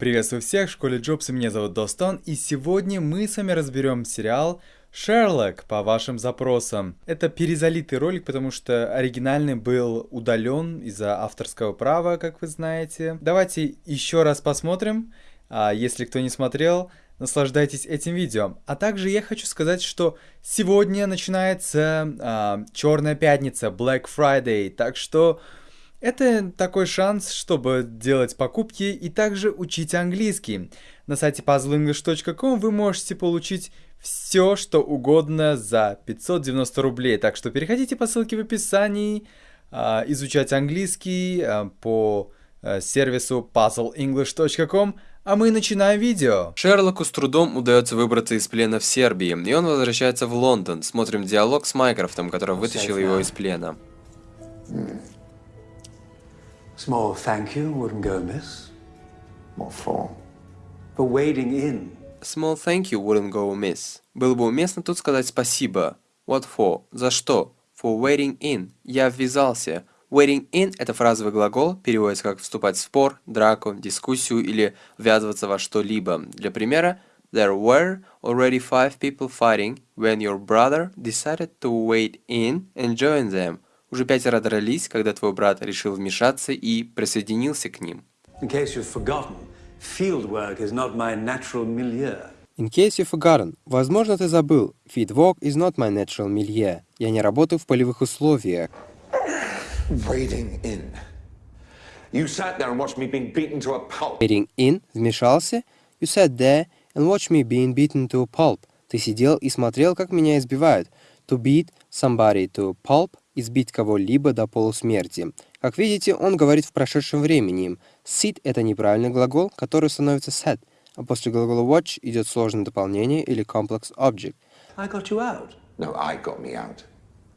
Приветствую всех в школе Джобса, меня зовут Достон, и сегодня мы с вами разберем сериал Шерлок по вашим запросам. Это перезалитый ролик, потому что оригинальный был удален из-за авторского права, как вы знаете. Давайте еще раз посмотрим, а, если кто не смотрел, наслаждайтесь этим видео. А также я хочу сказать, что сегодня начинается а, Черная пятница, Black Friday, так что это такой шанс, чтобы делать покупки и также учить английский. На сайте puzzleenglish.com вы можете получить все, что угодно за 590 рублей. Так что переходите по ссылке в описании, а, изучать английский а, по а, сервису puzzleenglish.com, а мы начинаем видео. Шерлоку с трудом удается выбраться из плена в Сербии, и он возвращается в Лондон. Смотрим диалог с Майкрофтом, который вытащил его из плена. Small thank you wouldn't go amiss. What for? For wading in. Small thank you wouldn't go amiss. Было бы уместно тут сказать спасибо. What for? За что? For wading in. Я ввязался. Wading in – это фразовый глагол, переводится как вступать в спор, драку, дискуссию или ввязываться во что-либо. Для примера, There were already five people fighting when your brother decided to wade in and join them – уже пятеро дрались, когда твой брат решил вмешаться и присоединился к ним. In case you've forgotten, field work is not my natural milieu. In case you've forgotten, возможно, ты забыл. Field work is not my natural milieu. Я не работаю в полевых условиях. Wading in. You sat there and watched me being beaten to a pulp. Wading in, вмешался. You sat there and watched me being beaten to a pulp. Ты сидел и смотрел, как меня избивают. To beat somebody to pulp избить кого-либо до полусмерти. Как видите, он говорит в прошедшем времени. Sit – это неправильный глагол, который становится set, а после глагола watch идет сложное дополнение или complex object. I got you out. No, I got me out.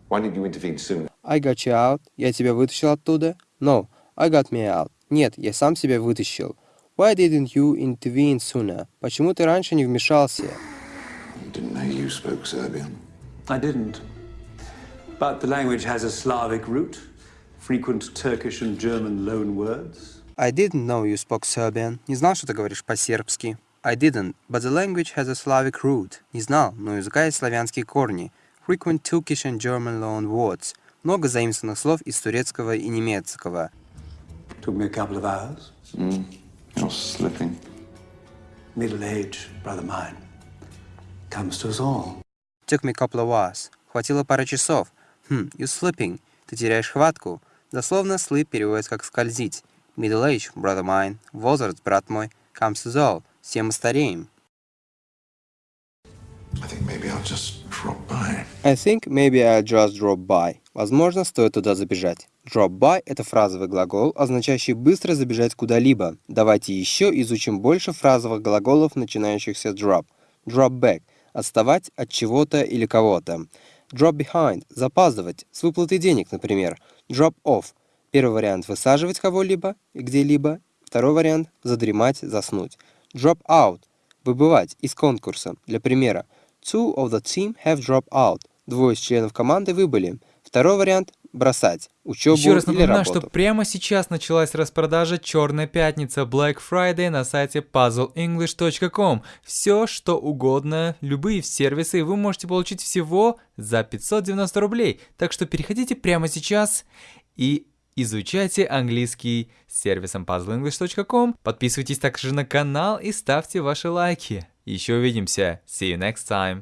Why didn't you intervene sooner? I got you out. Я тебя вытащил оттуда. No, I got me out. Нет, я сам себя вытащил. Why didn't you intervene sooner? Почему ты раньше не вмешался? Didn't know you spoke Serbian. I didn't. But the language has a Slavic root, frequent Turkish and German loan words. I didn't know you spoke Serbian. Не знал, что ты говоришь по-сербски. I didn't, but the language has a Slavic root. Не знал, но у языка есть славянские корни. Frequent Turkish and German loan words. Много заимствованных слов из турецкого и немецкого. Took me a couple of hours. Mm, you're slipping. Middle age, brother mine. Comes to us all. Took me a couple of hours. Хватило пары часов. Хм, you slipping. Ты теряешь хватку. Дословно slip переводится как скользить. Middle age, brother mine. Возраст, брат мой. Comes to all. Все мы стареем. I think maybe I'll just drop by. I think maybe I'll just drop by. Возможно, стоит туда забежать. Drop by – это фразовый глагол, означающий быстро забежать куда-либо. Давайте еще изучим больше фразовых глаголов, начинающихся drop. Drop back – отставать от чего-то или кого-то. Drop behind – запаздывать, с выплатой денег, например. Drop off – первый вариант – высаживать кого-либо где-либо. Второй вариант – задремать, заснуть. Drop out – выбывать из конкурса. Для примера, two of the team have dropped out. Двое из членов команды выбыли. Второй вариант – бросать учебу Еще раз или напоминаю, работу. что прямо сейчас началась распродажа «Черная пятница» Black Friday на сайте puzzleenglish.com. Все, что угодно, любые сервисы вы можете получить всего за 590 рублей. Так что переходите прямо сейчас и изучайте английский с сервисом puzzleenglish.com. Подписывайтесь также на канал и ставьте ваши лайки. Еще увидимся. See you next time.